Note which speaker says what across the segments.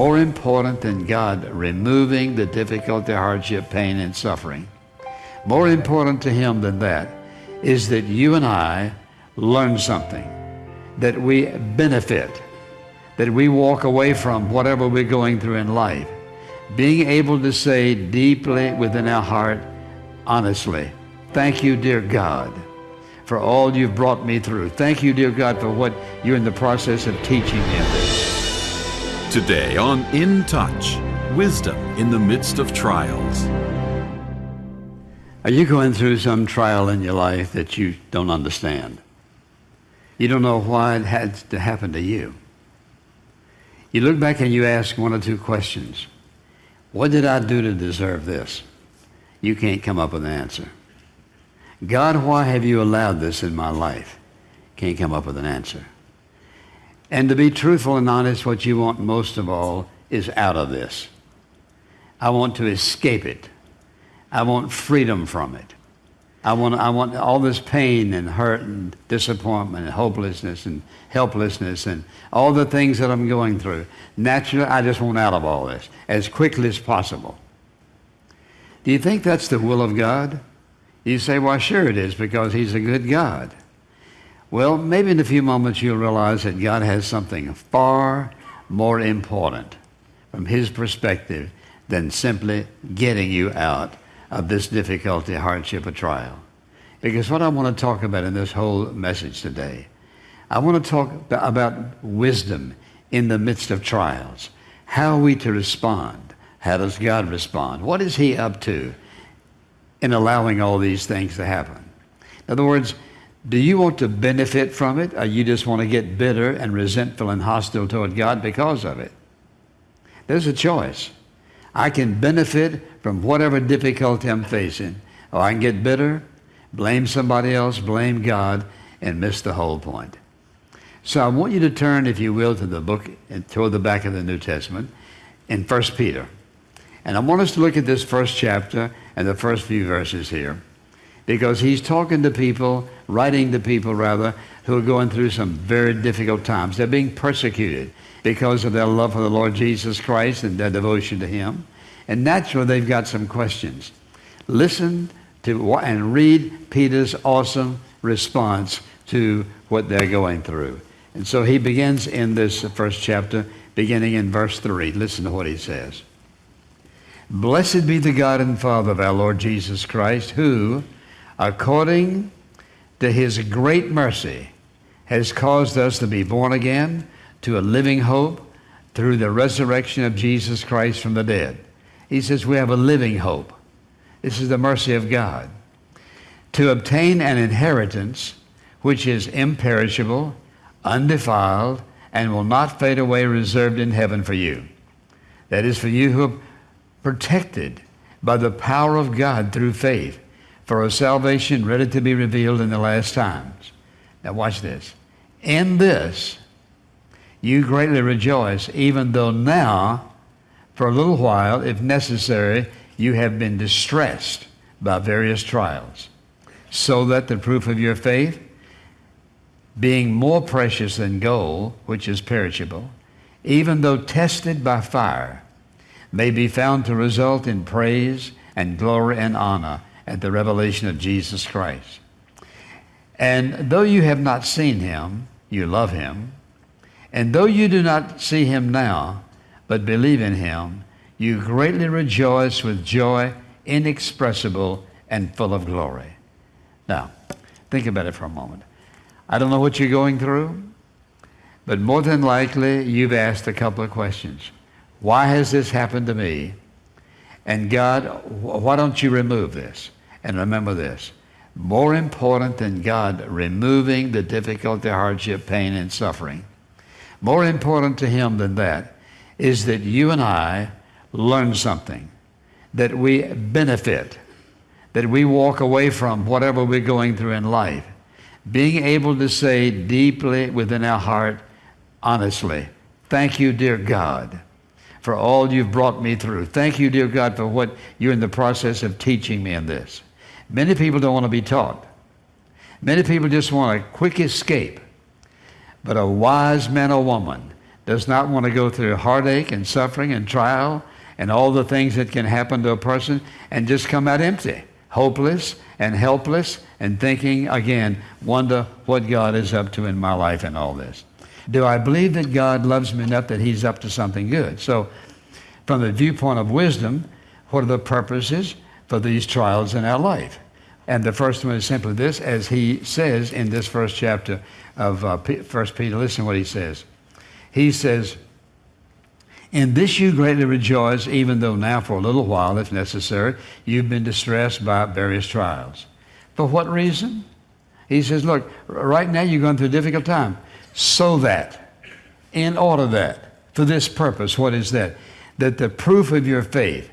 Speaker 1: more important than God removing the difficulty, hardship, pain, and suffering, more important to Him than that is that you and I learn something, that we benefit, that we walk away from whatever we're going through in life, being able to say deeply within our heart, honestly, thank you, dear God, for all you've brought me through. Thank you, dear God, for what you're in the process of teaching me.
Speaker 2: Today on In Touch, wisdom in the midst of trials.
Speaker 1: Are you going through some trial in your life that you don't understand? You don't know why it had to happen to you. You look back and you ask one or two questions. What did I do to deserve this? You can't come up with an answer. God, why have you allowed this in my life? Can't come up with an answer. And to be truthful and honest, what you want most of all is out of this. I want to escape it. I want freedom from it. I want, I want all this pain and hurt and disappointment and hopelessness and helplessness and all the things that I'm going through. Naturally, I just want out of all this as quickly as possible. Do you think that's the will of God? You say, well, sure it is because He's a good God. Well, maybe in a few moments you'll realize that God has something far more important from His perspective than simply getting you out of this difficulty, hardship, or trial. Because what I want to talk about in this whole message today, I want to talk about wisdom in the midst of trials. How are we to respond? How does God respond? What is He up to in allowing all these things to happen? In other words, do you want to benefit from it, or you just want to get bitter and resentful and hostile toward God because of it? There's a choice. I can benefit from whatever difficulty I'm facing, or I can get bitter, blame somebody else, blame God, and miss the whole point. So I want you to turn, if you will, to the book and toward the back of the New Testament in 1 Peter. And I want us to look at this first chapter and the first few verses here because he's talking to people, writing to people rather, who are going through some very difficult times. They're being persecuted because of their love for the Lord Jesus Christ and their devotion to Him. And naturally, they've got some questions. Listen to and read Peter's awesome response to what they're going through. And so he begins in this first chapter, beginning in verse 3. Listen to what he says. Blessed be the God and Father of our Lord Jesus Christ, who, according to his great mercy, has caused us to be born again to a living hope through the resurrection of Jesus Christ from the dead. He says we have a living hope. This is the mercy of God. To obtain an inheritance which is imperishable, undefiled, and will not fade away, reserved in heaven for you. That is for you who are protected by the power of God through faith for a salvation ready to be revealed in the last times. Now, watch this. In this, you greatly rejoice, even though now, for a little while, if necessary, you have been distressed by various trials, so that the proof of your faith, being more precious than gold, which is perishable, even though tested by fire, may be found to result in praise and glory and honor at the revelation of Jesus Christ. And though you have not seen him, you love him. And though you do not see him now, but believe in him, you greatly rejoice with joy inexpressible and full of glory. Now, think about it for a moment. I don't know what you're going through, but more than likely you've asked a couple of questions. Why has this happened to me? And God, why don't you remove this? And remember this more important than God removing the difficulty, hardship, pain, and suffering, more important to Him than that is that you and I learn something, that we benefit, that we walk away from whatever we're going through in life, being able to say deeply within our heart, honestly, thank you, dear God for all you've brought me through. Thank you, dear God, for what you're in the process of teaching me in this. Many people don't want to be taught. Many people just want a quick escape. But a wise man or woman does not want to go through heartache and suffering and trial and all the things that can happen to a person and just come out empty, hopeless and helpless and thinking again, wonder what God is up to in my life and all this. Do I believe that God loves me enough that He's up to something good? So, from the viewpoint of wisdom, what are the purposes for these trials in our life? And the first one is simply this, as he says in this first chapter of uh, 1 Peter, listen to what he says. He says, In this you greatly rejoice, even though now for a little while, if necessary, you've been distressed by various trials. For what reason? He says, Look, right now you're going through a difficult time. So that, in order that, for this purpose, what is that? That the proof of your faith,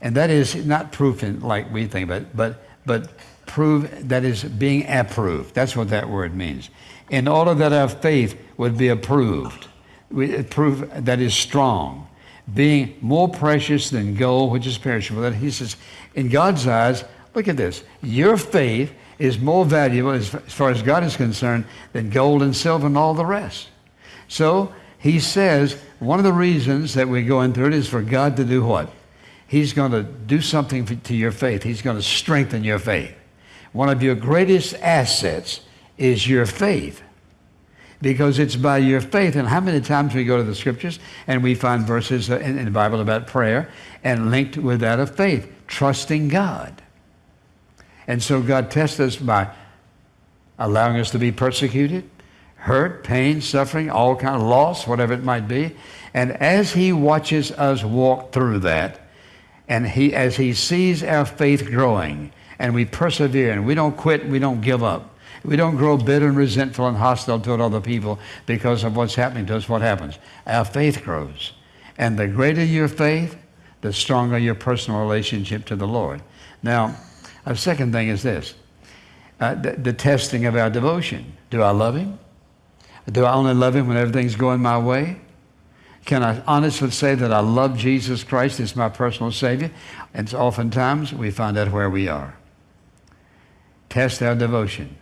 Speaker 1: and that is not proof in like we think it, but, but prove that is being approved. That's what that word means. In order that our faith would be approved, we uh, prove that is strong, being more precious than gold, which is perishable. That he says, in God's eyes, look at this. Your faith is more valuable as far as God is concerned than gold and silver and all the rest. So he says one of the reasons that we're going through it is for God to do what? He's going to do something to your faith. He's going to strengthen your faith. One of your greatest assets is your faith because it's by your faith. And how many times we go to the scriptures and we find verses uh, in, in, the Bible about prayer and linked with that of faith, trusting God. And so God tests us by allowing us to be persecuted, hurt, pain, suffering, all kind of loss, whatever it might be. And as he watches us walk through that, and he, as he sees our faith growing, and we persevere and we don't quit, we don't give up. We don't grow bitter and resentful and hostile toward other people because of what's happening to us. What happens? Our faith grows. And the greater your faith, the stronger your personal relationship to the Lord. Now, a second thing is this uh, the, the testing of our devotion. Do I love Him? Do I only love Him when everything's going my way? Can I honestly say that I love Jesus Christ as my personal Savior? And oftentimes we find out where we are test our devotion.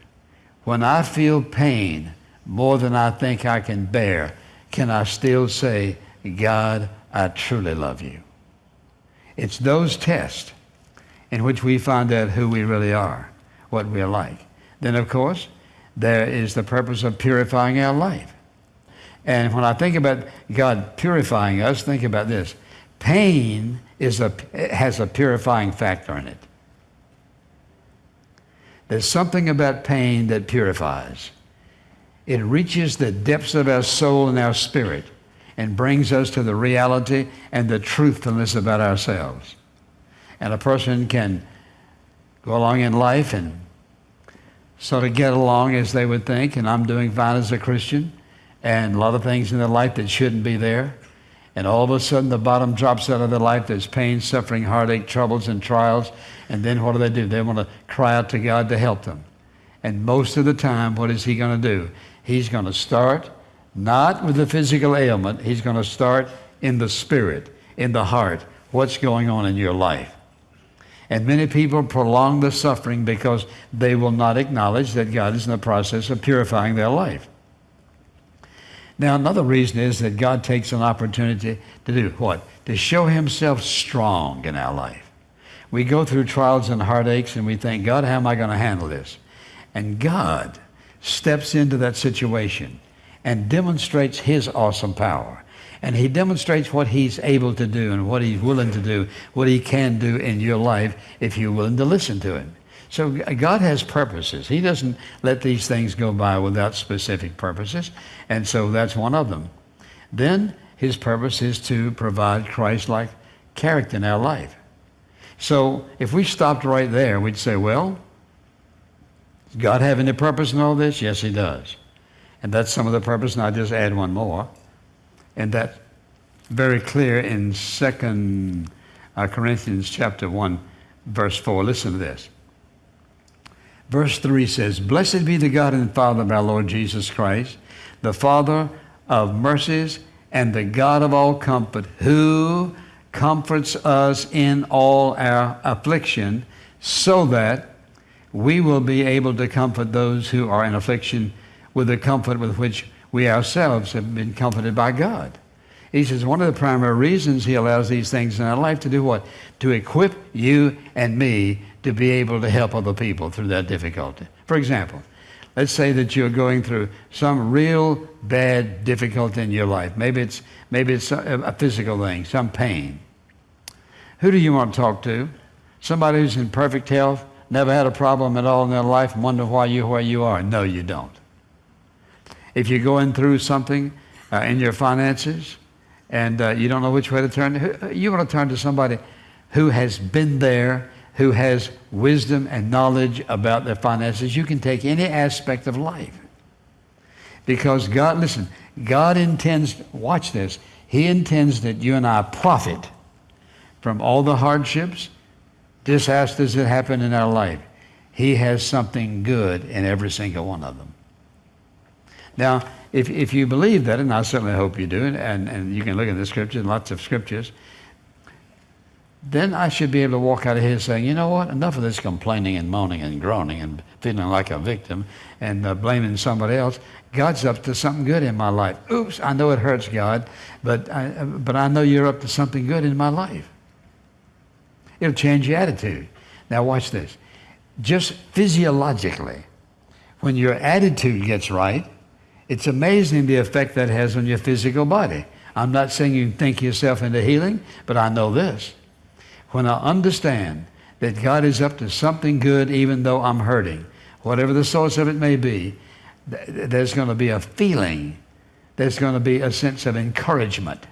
Speaker 1: When I feel pain more than I think I can bear, can I still say, God, I truly love you? It's those tests in which we find out who we really are, what we're like. Then, of course, there is the purpose of purifying our life. And when I think about God purifying us, think about this. Pain is a, has a purifying factor in it. There's something about pain that purifies. It reaches the depths of our soul and our spirit and brings us to the reality and the truthfulness about ourselves. And a person can go along in life and sort of get along as they would think, and I'm doing fine as a Christian, and a lot of things in their life that shouldn't be there. And all of a sudden, the bottom drops out of their life. There's pain, suffering, heartache, troubles, and trials. And then what do they do? They want to cry out to God to help them. And most of the time, what is He going to do? He's going to start not with the physical ailment, He's going to start in the spirit, in the heart. What's going on in your life? And many people prolong the suffering because they will not acknowledge that God is in the process of purifying their life. Now, another reason is that God takes an opportunity to do what? To show Himself strong in our life. We go through trials and heartaches and we think, God, how am I going to handle this? And God steps into that situation and demonstrates His awesome power. And He demonstrates what He's able to do and what He's willing to do, what He can do in your life if you're willing to listen to Him. So God has purposes. He doesn't let these things go by without specific purposes. And so that's one of them. Then his purpose is to provide Christ-like character in our life. So if we stopped right there, we'd say, well, does God have any purpose in all this? Yes, he does. And that's some of the purpose, and I'll just add one more. And that's very clear in 2 uh, Corinthians chapter 1, verse 4. Listen to this. Verse 3 says, Blessed be the God and Father of our Lord Jesus Christ, the Father of mercies and the God of all comfort, who comforts us in all our affliction, so that we will be able to comfort those who are in affliction with the comfort with which we ourselves have been comforted by God. He says one of the primary reasons he allows these things in our life to do what? To equip you and me to be able to help other people through that difficulty. For example, let's say that you're going through some real bad difficulty in your life. Maybe it's, maybe it's a, physical thing, some pain. Who do you want to talk to? Somebody who's in perfect health, never had a problem at all in their life, and wonder why you're where you are. No, you don't. If you're going through something uh, in your finances and uh, you don't know which way to turn, you want to turn to somebody who has been there, who has wisdom and knowledge about their finances. You can take any aspect of life. Because God, listen, God intends, watch this, He intends that you and I profit from all the hardships, disasters that happen in our life. He has something good in every single one of them. Now, if, if you believe that, and I certainly hope you do, and, and you can look at the scriptures, lots of scriptures, then I should be able to walk out of here saying, you know what, enough of this complaining and moaning and groaning and feeling like a victim and uh, blaming somebody else. God's up to something good in my life. Oops, I know it hurts, God, but I, but I know you're up to something good in my life. It'll change your attitude. Now, watch this. Just physiologically, when your attitude gets right, it's amazing the effect that has on your physical body. I'm not saying you can think yourself into healing, but I know this. When I understand that God is up to something good even though I'm hurting, whatever the source of it may be, there's going to be a feeling, there's going to be a sense of encouragement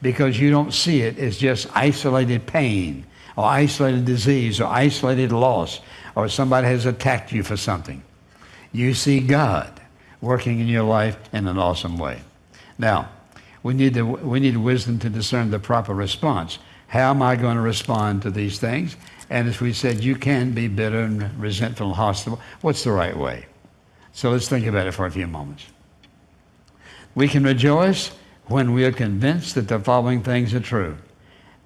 Speaker 1: because you don't see it as just isolated pain or isolated disease or isolated loss or somebody has attacked you for something. You see God working in your life in an awesome way. Now, we need, the, we need wisdom to discern the proper response. How am I going to respond to these things? And as we said, you can be bitter and resentful and hostile. What's the right way? So let's think about it for a few moments. We can rejoice when we are convinced that the following things are true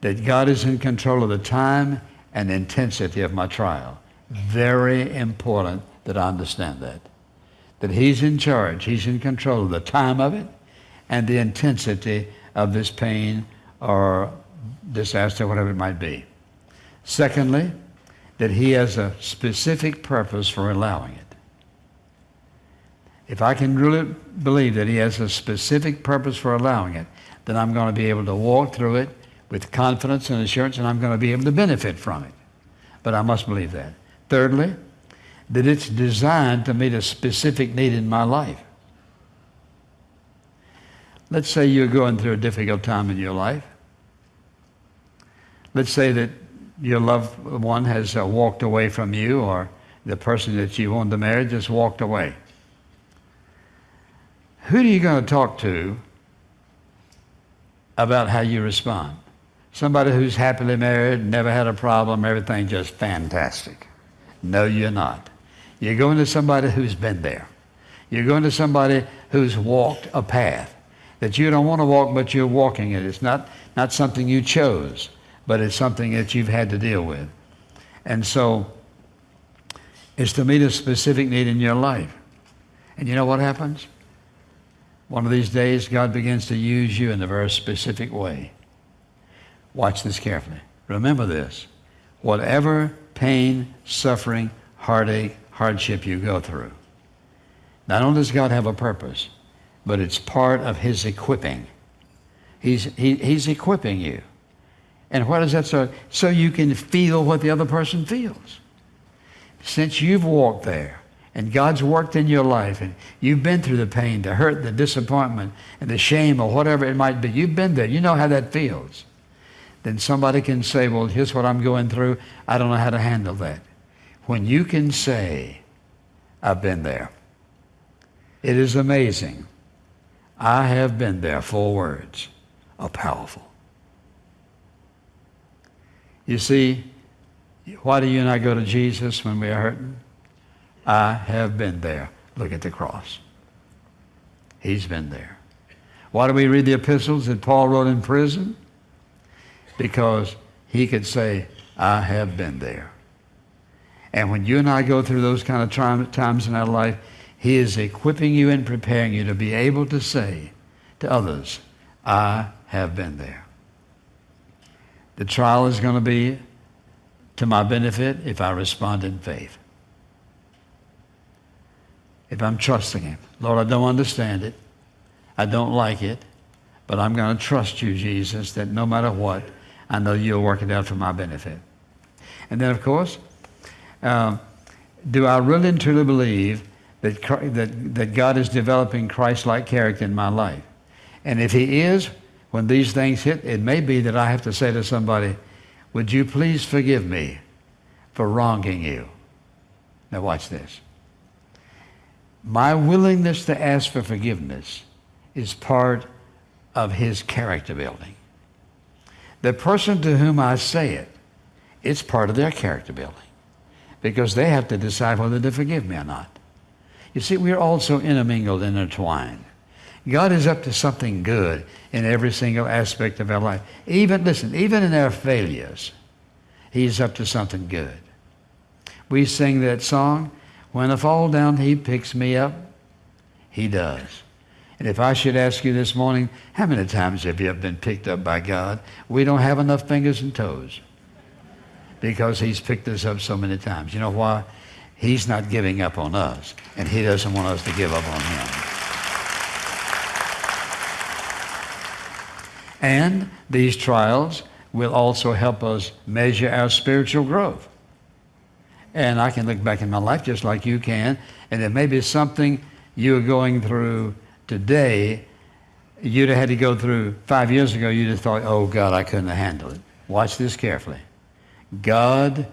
Speaker 1: that God is in control of the time and intensity of my trial. Very important that I understand that that He's in charge, He's in control of the time of it and the intensity of this pain or disaster, whatever it might be. Secondly, that He has a specific purpose for allowing it. If I can really believe that He has a specific purpose for allowing it, then I'm going to be able to walk through it with confidence and assurance, and I'm going to be able to benefit from it. But I must believe that. Thirdly, that it's designed to meet a specific need in my life. Let's say you're going through a difficult time in your life. Let's say that your loved one has uh, walked away from you, or the person that you wanted to marry just walked away. Who are you going to talk to about how you respond? Somebody who's happily married, never had a problem, everything just fantastic. No, you're not. You're going to somebody who's been there. You're going to somebody who's walked a path that you don't want to walk, but you're walking it. It's not, not something you chose, but it's something that you've had to deal with. And so it's to meet a specific need in your life. And you know what happens? One of these days, God begins to use you in a very specific way. Watch this carefully. Remember this. Whatever pain, suffering, heartache, hardship you go through. Not only does God have a purpose, but it's part of His equipping. He's, he, he's equipping you. And what is that so? So you can feel what the other person feels. Since you've walked there and God's worked in your life and you've been through the pain, the hurt, the disappointment, and the shame or whatever it might be, you've been there. You know how that feels. Then somebody can say, Well, here's what I'm going through. I don't know how to handle that when you can say, I've been there. It is amazing. I have been there. Four words are powerful. You see, why do you and I go to Jesus when we are hurting? I have been there. Look at the cross. He's been there. Why do we read the epistles that Paul wrote in prison? Because he could say, I have been there. And when you and I go through those kind of times in our life, He is equipping you and preparing you to be able to say to others, I have been there. The trial is going to be to my benefit if I respond in faith. If I'm trusting Him. Lord, I don't understand it. I don't like it. But I'm going to trust you, Jesus, that no matter what, I know you'll work it out for my benefit. And then, of course, um, do I really and truly believe that, that, that God is developing Christ-like character in my life? And if he is, when these things hit, it may be that I have to say to somebody, would you please forgive me for wronging you? Now watch this. My willingness to ask for forgiveness is part of his character building. The person to whom I say it, it's part of their character building because they have to decide whether to forgive me or not. You see, we're also intermingled, intertwined. God is up to something good in every single aspect of our life. Even, listen, even in our failures, He's up to something good. We sing that song, When I fall down, He picks me up. He does. And if I should ask you this morning, how many times have you been picked up by God? We don't have enough fingers and toes because He's picked us up so many times. You know why? He's not giving up on us, and He doesn't want us to give up on Him. And these trials will also help us measure our spiritual growth. And I can look back in my life just like you can, and it may be something you're going through today you'd have had to go through five years ago, you'd have thought, oh God, I couldn't have handled it. Watch this carefully. God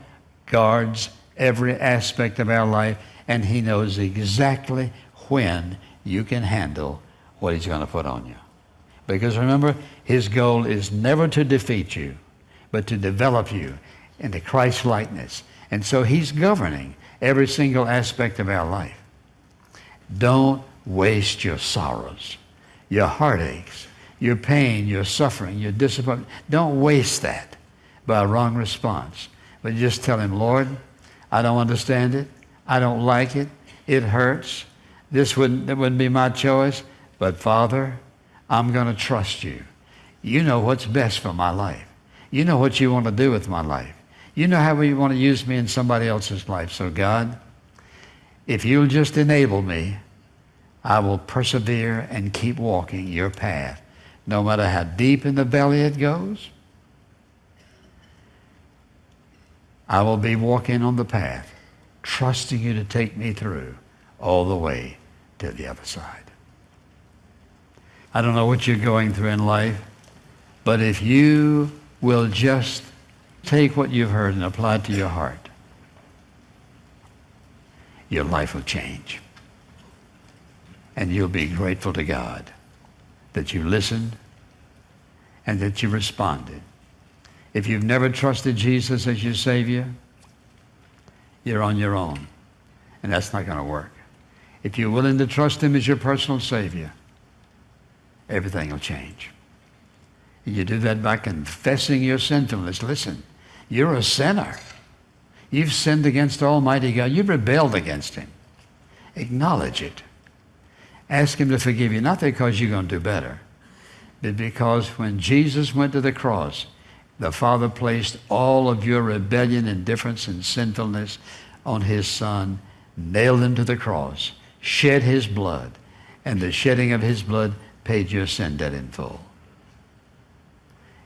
Speaker 1: guards every aspect of our life, and He knows exactly when you can handle what He's going to put on you. Because remember, His goal is never to defeat you, but to develop you into Christ likeness. And so He's governing every single aspect of our life. Don't waste your sorrows, your heartaches, your pain, your suffering, your disappointment. Don't waste that by a wrong response. But just tell him, Lord, I don't understand it. I don't like it. It hurts. This wouldn't, that wouldn't be my choice. But Father, I'm going to trust you. You know what's best for my life. You know what you want to do with my life. You know how you want to use me in somebody else's life. So God, if you'll just enable me I will persevere and keep walking your path, no matter how deep in the valley it goes. I will be walking on the path, trusting you to take me through all the way to the other side. I don't know what you're going through in life, but if you will just take what you've heard and apply it to your heart, your life will change. And you'll be grateful to God that you listened and that you responded. If you've never trusted Jesus as your Savior, you're on your own. And that's not going to work. If you're willing to trust Him as your personal Savior, everything will change. You do that by confessing your sinfulness. Listen, you're a sinner. You've sinned against Almighty God. You've rebelled against Him. Acknowledge it. Ask Him to forgive you, not because you're going to do better, but because when Jesus went to the cross, the Father placed all of your rebellion, indifference, and sinfulness on His Son, nailed Him to the cross, shed His blood, and the shedding of His blood paid your sin debt in full.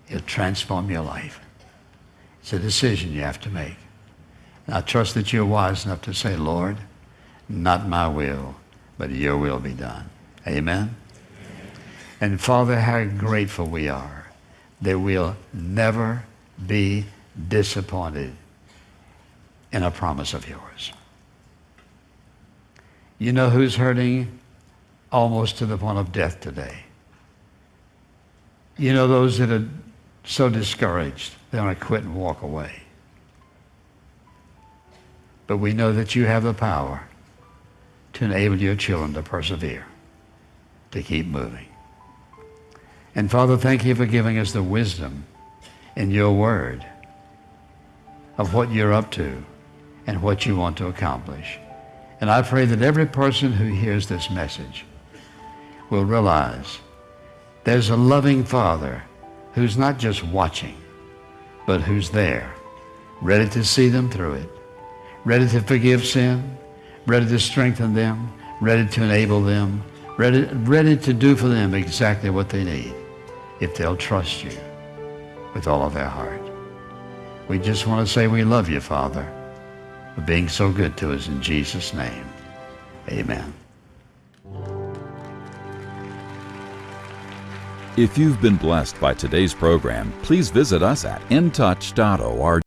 Speaker 1: It'll transform your life. It's a decision you have to make. And I trust that you're wise enough to say, Lord, not my will, but your will be done. Amen? And Father, how grateful we are that we'll never be disappointed in a promise of yours. You know who's hurting almost to the point of death today? You know those that are so discouraged, they want to quit and walk away. But we know that you have the power to enable your children to persevere, to keep moving. And Father, thank you for giving us the wisdom in your word of what you're up to and what you want to accomplish. And I pray that every person who hears this message will realize there's a loving Father who's not just watching, but who's there, ready to see them through it, ready to forgive sin, ready to strengthen them, ready to enable them, ready, ready to do for them exactly what they need if they'll trust you with all of their heart. We just want to say we love you, Father, for being so good to us in Jesus' name. Amen.
Speaker 2: If you've been blessed by today's program, please visit us at intouch.org.